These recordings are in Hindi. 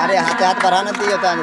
अरे हाथे हाथ बढ़ाना दियो तो आगे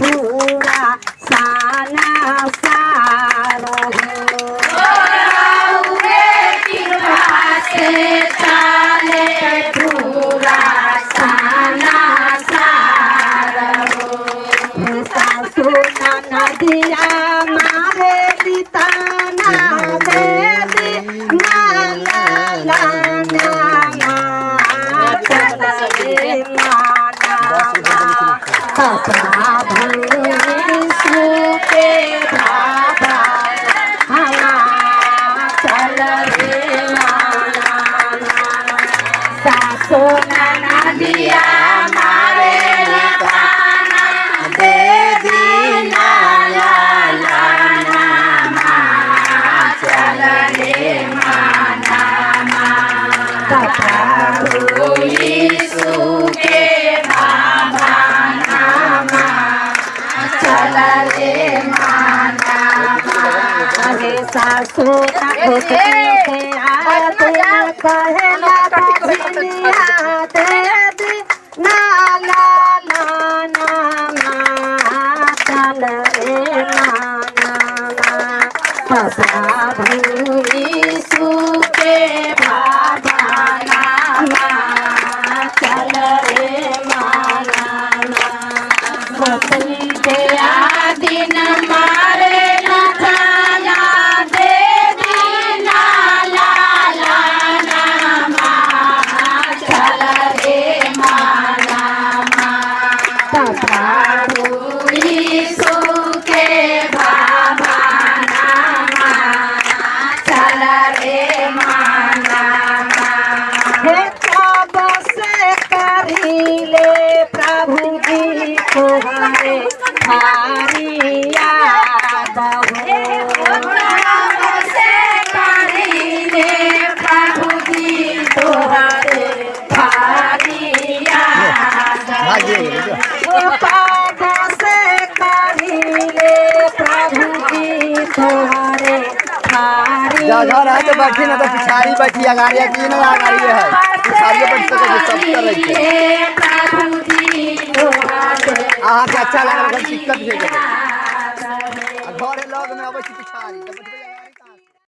음, 음. কথা ভুলে সুখে ভাবা চল রে শাসো নানা দিয়া মারে কানা দে দিনা চল রে মানা কথা ভুলি সুখে अरे सासू होते थे आते कहे ना ला ना ना मा चल रे ना फसा थारी जा जा रहा है तो बैठी ना तो पिछाड़ी बैठी अगाड़ी की ना अगाड़ी है। पिछाड़ी बैठ सके सब कर रही है अच्छा लगा दिक्कत है घर लग में अब पिछाड़ी